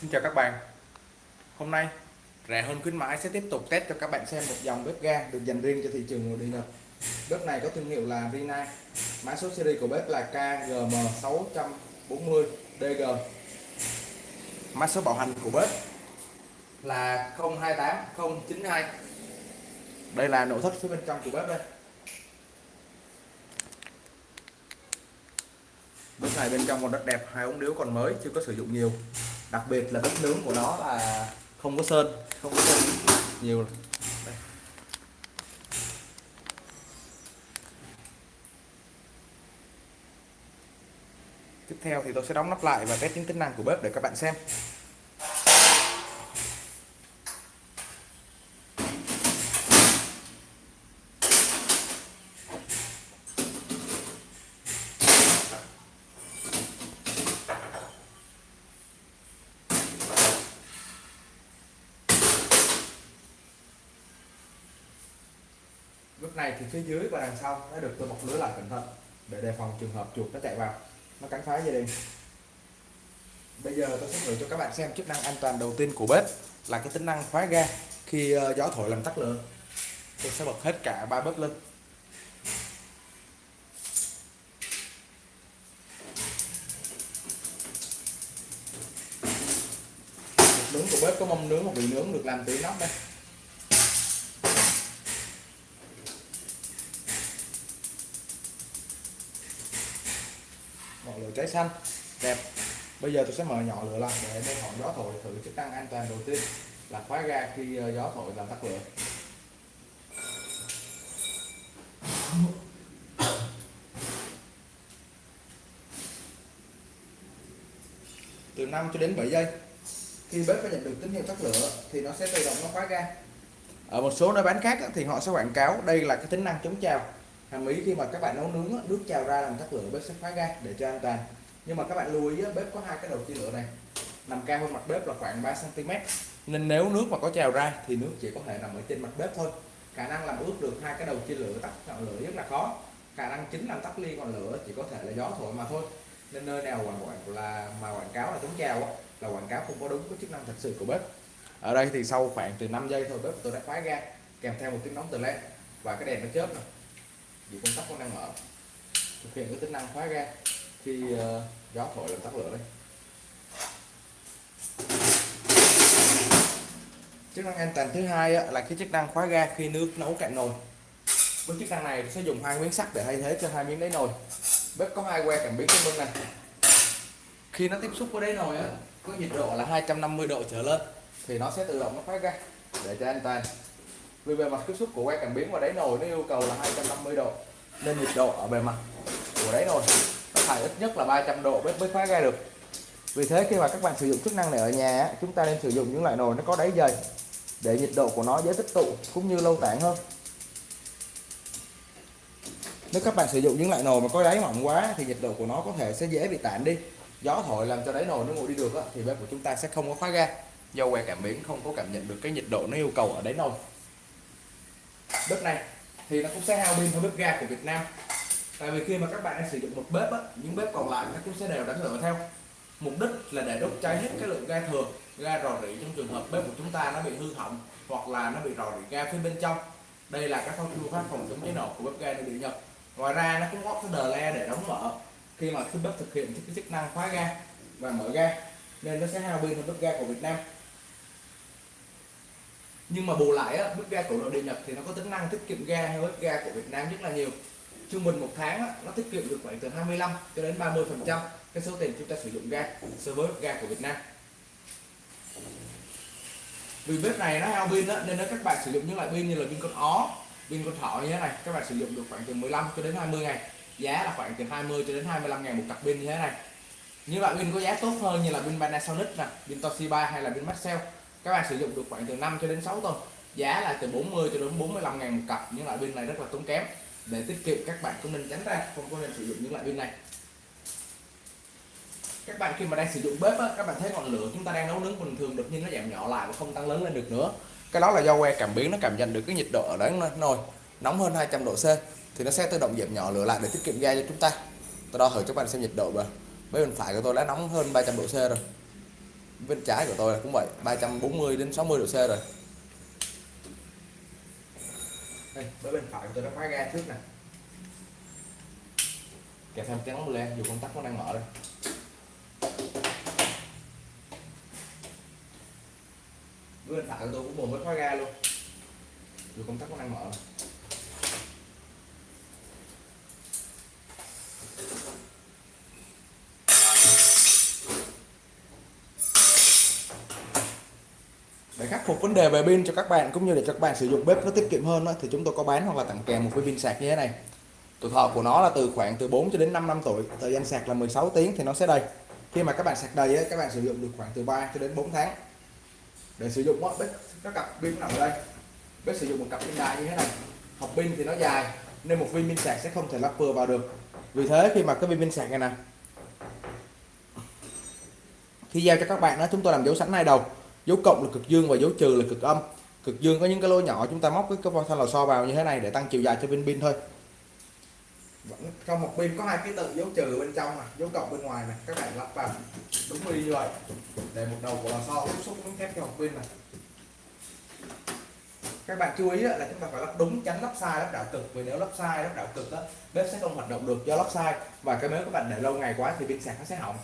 Xin chào các bạn. Hôm nay rẻ hơn khuyến mãi sẽ tiếp tục test cho các bạn xem một dòng bếp ga được dành riêng cho thị trường nội địa Nhật. Bếp này có thương hiệu là Rina. Mã số series của bếp là KGM640DG Mã số bảo hành của bếp là 028092 Đây là nội thất phía bên trong của bếp đây. Bếp này bên trong còn rất đẹp, hai ống điếu còn mới, chưa có sử dụng nhiều đặc biệt là bếp nướng của nó là không có sơn, không có sơn, nhiều Đây. tiếp theo thì tôi sẽ đóng nắp lại và test những tính năng của bếp để các bạn xem này thì phía dưới và đằng sau đã được tôi bọc lưới lại cẩn thận, để đề phòng trường hợp chuột nó chạy vào, nó cắn phá gia đình. Bây giờ tôi sẽ thử cho các bạn xem chức năng an toàn đầu tiên của bếp là cái tính năng khóa ga khi ờ, gió thổi làm tắt lửa. Tôi sẽ bật hết cả ba bếp lên. Nướng của bếp có mâm nướng và vị nướng được làm từ nóc đây. Ngọn lửa cháy xanh. Đẹp. Bây giờ tôi sẽ mở nhỏ lửa lại để mô phỏng gió thổi thử chức năng an toàn đầu tiên là khóa ga khi ờ, gió thổi làm tắt lửa. Từ 5 cho đến 7 giây, khi bếp có nhận được tín hiệu tắt lửa thì nó sẽ tự động nó khóa ga. Ở một số nơi bán khác thì họ sẽ quảng cáo đây là cái tính năng chống trào hàm ý khi mà các bạn nấu nướng nước trào ra làm tắt lửa bếp sẽ khóa ga để cho an toàn. Nhưng mà các bạn lưu ý bếp có hai cái đầu chia lửa này. Nằm cao hơn mặt bếp là khoảng 3 cm nên nếu nước mà có trào ra thì nước chỉ có thể nằm ở trên mặt bếp thôi. Khả năng làm ướt được hai cái đầu chia lửa tắt ngọn lửa rất là khó. Khả năng chính làm tắt ly ngọn lửa chỉ có thể là gió thổi mà thôi. Nên nơi nào quảng quảng là mà quảng cáo là chống trào là quảng cáo không có đúng cái chức năng thật sự của bếp. Ở đây thì sau khoảng từ 5 giây thôi, bếp tôi đã khóa ga, kèm theo một tiếng nóng từ lên và cái đèn nó chớp này dù công tắc có đang mở thực hiện cái tính năng khóa ga khi uh, gió thổi làm tắt lửa đây chức năng an toàn thứ hai là cái chức năng khóa ga khi nước nấu cạn nồi. Với chức năng này sẽ dùng hai miếng sắt để thay thế cho hai miếng đáy nồi. Bếp có hai que cảm biến trên bên này. Khi nó tiếp xúc với đáy nồi á có nhiệt độ là 250 độ trở lên thì nó sẽ tự động nó khóa ga để cho an toàn vì bề mặt tiếp xúc của que cảm biến và đáy nồi nó yêu cầu là 250 độ. Nên nhiệt độ ở bề mặt của đáy nồi nó phải ít nhất là 300 độ mới mới khóa ga được. Vì thế khi mà các bạn sử dụng chức năng này ở nhà chúng ta nên sử dụng những loại nồi nó có đáy dày để nhiệt độ của nó dễ tích tụ cũng như lâu tản hơn. Nếu các bạn sử dụng những loại nồi mà có đáy mỏng quá thì nhiệt độ của nó có thể sẽ dễ bị tản đi. Gió thổi làm cho đáy nồi nó nguội đi được thì bếp của chúng ta sẽ không có khóa ga do que cảm biến không có cảm nhận được cái nhiệt độ nó yêu cầu ở đáy nồi bếp này thì nó cũng sẽ hao pin hơn bếp ga của Việt Nam. Tại vì khi mà các bạn sử dụng một bếp á, những bếp còn lại nó cũng sẽ đều đánh lửa theo. Mục đích là để đốt cháy hết cái lượng ga thừa ga rò rỉ trong trường hợp bếp của chúng ta nó bị hư hỏng hoặc là nó bị rò rỉ ga phía bên trong. Đây là các phương pháp phòng chống cháy nổ của bếp ga nội địa Nhật. Ngoài ra nó cũng có cái đờ le để đóng mở khi mà khi bếp thực hiện cái chức năng khóa ga và mở ga. Nên nó sẽ hao pin hơn bếp ga của Việt Nam nhưng mà bù lại á, bếp ga của nội địa Nhật thì nó có tính năng tiết kiệm ga hay bếp ga của Việt Nam rất là nhiều. Trung bình một tháng á, nó tiết kiệm được khoảng từ 25 cho đến 30 phần trăm cái số tiền chúng ta sử dụng ga so với bếp ga của Việt Nam. Vì bếp này nó hao pin nên nếu các bạn sử dụng những loại pin như là pin con ó pin con thỏ như thế này các bạn sử dụng được khoảng từ 15 cho đến 20 ngày. Giá là khoảng từ 20 cho đến 25 ngàn một cặp pin như thế này. Như loại pin có giá tốt hơn như là pin Panasonic nè pin Toshiba hay là pin Maxell các bạn sử dụng được khoảng từ 5 cho đến 6 tuần. Giá là từ 40 cho đến 45 ngàn một cặp những loại pin này rất là tốn kém. Để tiết kiệm các bạn cũng nên tránh ra không có nên sử dụng những loại pin này. Các bạn khi mà đang sử dụng bếp á, các bạn thấy ngọn lửa chúng ta đang nấu nướng bình thường đột nhiên nó giảm nhỏ lại và không tăng lớn lên được nữa. Cái đó là do que cảm biến nó cảm nhận được cái nhiệt độ ở đấy nồi nóng hơn 200 độ C thì nó sẽ tự động giảm nhỏ lửa lại để tiết kiệm ga cho chúng ta. Tôi đo thử cho các bạn xem nhiệt độ và bên phải của tôi đã nóng hơn 300 độ C rồi bên trái của tôi là cũng vậy 340 đến 60 độ C rồi. Đây với bên phải của tôi đã khóa ga trước nè. Kèm thêm cái nóng len dù công tắc nó đang mở đây. Với bên phải của tôi cũng buồn với khóa ga luôn. Dù công tắc nó đang mở để khắc phục vấn đề về pin cho các bạn cũng như để cho các bạn sử dụng bếp nó tiết kiệm hơn đó, thì chúng tôi có bán hoặc là tặng kèm một cái pin sạc như thế này. Tuổi thọ của nó là từ khoảng từ 4 cho đến 5 năm tuổi thời gian sạc là 16 tiếng thì nó sẽ đầy. Khi mà các bạn sạc đầy ấy, các bạn sử dụng được khoảng từ 3 cho đến 4 tháng. Để sử dụng đó, bếp các cặp pin nằm ở đây. Bếp sử dụng một cặp pin đại như thế này. Học pin thì nó dài nên một viên pin sạc sẽ không thể lắp vừa vào được. Vì thế khi mà cái viên pin sạc này nè khi giao cho các bạn đó chúng tôi làm dấu sẵn hai đầu dấu cộng là cực dương và dấu trừ là cực âm. Cực dương có những cái lỗ nhỏ chúng ta móc cái cái thanh lò xo vào như thế này để tăng chiều dài cho pin pin thôi. Vẫn trong một pin có hai ký tự dấu trừ bên trong này dấu cộng bên ngoài này các bạn lắp vào đúng như vậy. Để một đầu của lò xo tiếp xúc với thép cho một pin này các bạn chú ý là chúng ta phải lắp đúng tránh lắp sai lắp đảo cực. Vì nếu lắp sai lắp đảo cực đó, bếp sẽ không hoạt động được do lắp sai. Và cái nếu các bạn để lâu ngày quá thì pin sạc nó sẽ hỏng.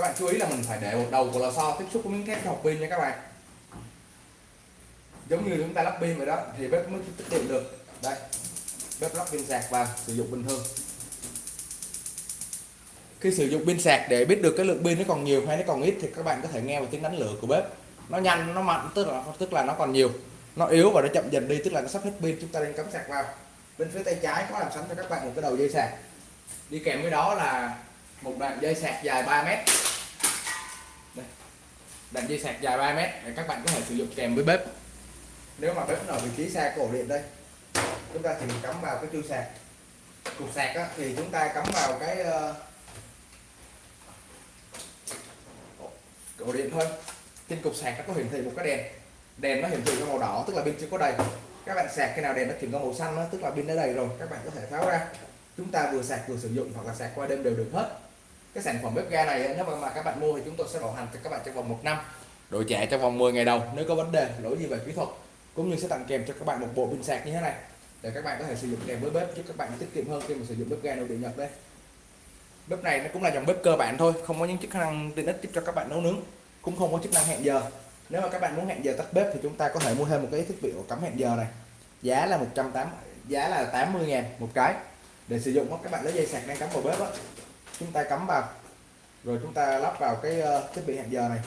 Các bạn chú ý là mình phải để một đầu của lò xo tiếp xúc với miếng thép học pin nha các bạn. Giống như chúng ta lắp pin vậy đó, thì bếp mới tiết kiệm được. Đây, bếp lắp pin sạc vào sử dụng bình thường. Khi sử dụng pin sạc để biết được cái lượng pin nó còn nhiều hay nó còn ít thì các bạn có thể nghe vào tiếng đánh lửa của bếp. Nó nhanh, nó mạnh, tức là tức là nó còn nhiều. Nó yếu và nó chậm dần đi, tức là nó sắp hết pin, chúng ta nên cắm sạc vào. Bên phía tay trái có làm sẵn cho các bạn một cái đầu dây sạc. Đi kèm với đó là một đoạn dây sạc dài 3 mét đoạn dây sạc dài 3 mét để các bạn có thể sử dụng kèm với bếp. Nếu mà bếp ở vị trí xa cổ điện đây chúng ta chỉ cắm vào cái chui sạc. Cục sạc á, thì chúng ta cắm vào cái uh, cổ điện thôi. Trên cục sạc nó có hiển thị một cái đèn. Đèn nó hiển thị có màu đỏ tức là pin chưa có đầy. Các bạn sạc khi nào đèn nó chuyển có màu xanh đó, tức là pin đã đầy rồi các bạn có thể tháo ra. Chúng ta vừa sạc vừa sử dụng hoặc là sạc qua đêm đều được hết cái sản phẩm bếp ga này nếu mà các bạn mua thì chúng tôi sẽ bảo hành cho các bạn trong vòng một năm. Đổi trả trong vòng 10 ngày đầu, nếu có vấn đề, lỗi gì về kỹ thuật, cũng như sẽ tặng kèm cho các bạn một bộ pin sạc như thế này, để các bạn có thể sử dụng kèm với bếp, giúp các bạn tiết kiệm hơn khi mà sử dụng bếp ga nội địa nhật đây. Bếp này nó cũng là dòng bếp cơ bản thôi, không có những chức năng tiện ích giúp cho các bạn nấu nướng, cũng không có chức năng hẹn giờ. Nếu mà các bạn muốn hẹn giờ tắt bếp thì chúng ta có thể mua thêm một cái thiết bị ổ cắm hẹn giờ này. Giá là 180 giá là 80 ngàn một cái. Để sử dụng các bạn lấy dây sạc đang cắm vào bếp đó chúng ta cắm vào. Rồi chúng ta lắp vào cái ờ, thiết bị hẹn giờ này.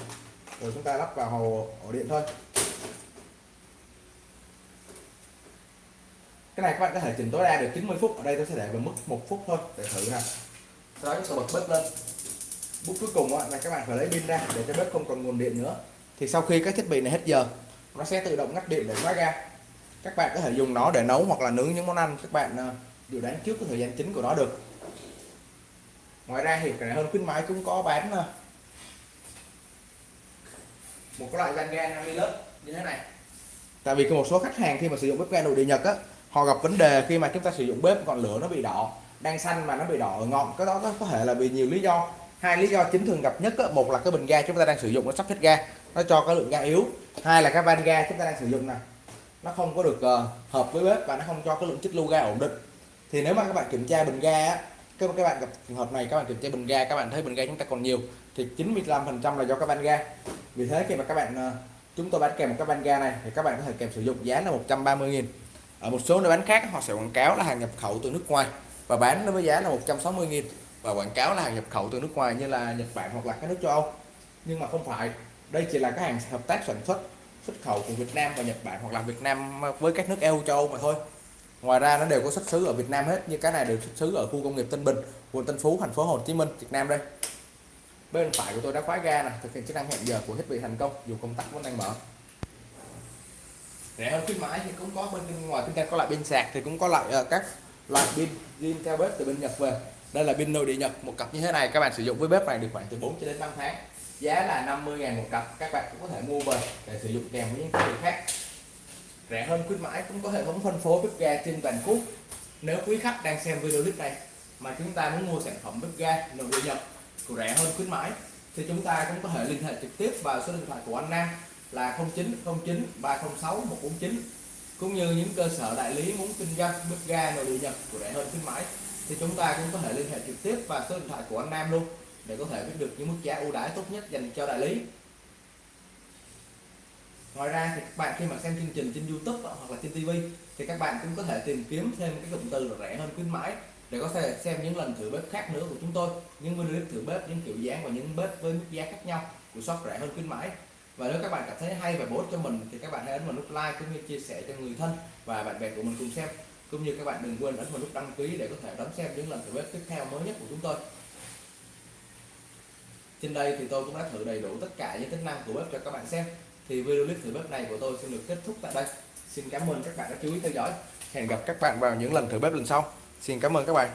Rồi chúng ta lắp vào hồ ổ điện thôi. Cái này các bạn có thể chỉnh tối đa được 90 phút. Ở đây tôi sẽ để vào mức một phút thôi, để thử nè sau đó chúng ta bật bếp lên. Bước cuối cùng là các bạn phải lấy pin ra để cho bếp không còn nguồn điện nữa. Thì sau khi các thiết bị này hết giờ, nó sẽ tự động ngắt điện để khóa ra các bạn có thể dùng nó để nấu hoặc là nướng những món ăn các bạn ờ, dự đoán trước cái thời gian chính của nó được ngoài ra thì cái này hơn khuyến mãi cũng có bán ờ, một cái loại van ga 50 lớp như thế này. Tại vì có một số khách hàng khi mà sử dụng bếp ga nội địa nhật á họ gặp vấn đề khi mà chúng ta sử dụng bếp còn lửa nó bị đỏ đang xanh mà nó bị đỏ ở ngọn cái đó có thể là vì nhiều lý do. Hai lý do chính thường gặp nhất á, một là cái bình ga chúng ta đang sử dụng nó sắp hết ga nó cho cái lượng ga yếu. Hai là cái van ga chúng ta đang sử dụng này nó không có được uh, hợp với bếp và nó không cho cái lượng chất lưu ga ổn định. Thì nếu mà các bạn kiểm tra bình ga á, các các bạn gặp trường hợp này, các bạn kiểm tra bình ga, các bạn thấy bình ga chúng ta còn nhiều, thì 95% là do các van ga. Vì thế khi mà các bạn ờ, chúng tôi bán kèm một cái van ga này, thì các bạn có thể kèm sử dụng giá là 130.000 ở một số nơi bán khác, họ sẽ quảng cáo là hàng nhập khẩu từ nước ngoài, và bán nó với giá là 160.000 và quảng cáo là hàng nhập khẩu từ nước ngoài như là Nhật Bản hoặc là các nước châu Âu. Nhưng mà không phải, đây chỉ là các hàng hợp tác sản xuất xuất khẩu của Việt Nam và Nhật Bản hoặc là Việt Nam với các nước EU châu Âu mà thôi ngoài ra nó đều có xuất xứ ở Việt Nam hết như cái này đều xuất xứ ở khu công nghiệp Tân Bình quận Tân Phú thành phố Hồ Chí Minh Việt Nam đây. Bên phải của tôi đã khóa ga này thực hiện chức năng hẹn giờ của thiết bị thành công dù công tắc vẫn đang mở. Rẻ hơn khuyến mãi thì cũng có bên ngoài chúng ta có loại pin sạc thì cũng có loại uh, ờ, các loại pin zin theo bếp từ bên Nhật về. Đây là pin nội địa Nhật một cặp như thế này các bạn sử dụng với bếp này được khoảng từ 4 cho đến 5 tháng. Giá là 50 ngàn một cặp các bạn cũng có thể mua về để sử dụng kèm với những thiết bị khác rẻ hơn khuyến mãi, cũng có hệ thống phân phối bếp ga trên toàn quốc. Nếu quý khách đang xem video clip này mà chúng ta muốn mua sản phẩm bếp ga nội địa nhập của rẻ hơn khuyến mãi, thì chúng ta cũng có thể liên hệ trực tiếp vào số điện thoại của anh Nam là 0909 306 149 cũng như những cơ sở đại lý muốn kinh doanh bếp ga nội địa nhập của rẻ hơn khuyến mãi, thì chúng ta cũng có thể liên hệ trực tiếp vào số điện thoại của anh Nam luôn để có thể biết được những mức giá ưu đãi tốt nhất dành cho đại lý ngoài ra thì các bạn khi mà xem chương trình trên YouTube hoặc là trên TV thì các bạn cũng có thể tìm kiếm thêm cái cụm từ là rẻ hơn khuyến mãi để có thể xem những lần thử bếp khác nữa của chúng tôi, những video clip thử bếp, những kiểu dáng và những bếp với mức giá khác nhau của shop rẻ hơn khuyến mãi. Và nếu các bạn cảm thấy hay và bổ ích cho mình, thì các bạn hãy ấn vào nút like cũng như chia sẻ cho người thân và bạn bè của mình cùng xem. Cũng như các bạn đừng quên ấn vào nút đăng ký để có thể đón xem những lần thử bếp tiếp theo mới nhất của chúng tôi. Trên đây thì tôi cũng đã thử đầy đủ tất cả những tính năng của bếp cho các bạn xem thì video clip thử bếp này của tôi xin được kết thúc tại đây. Xin cảm ơn các bạn đã chú ý theo dõi. Hẹn gặp các bạn vào những lần thử bếp lần sau. Xin cảm ơn các bạn.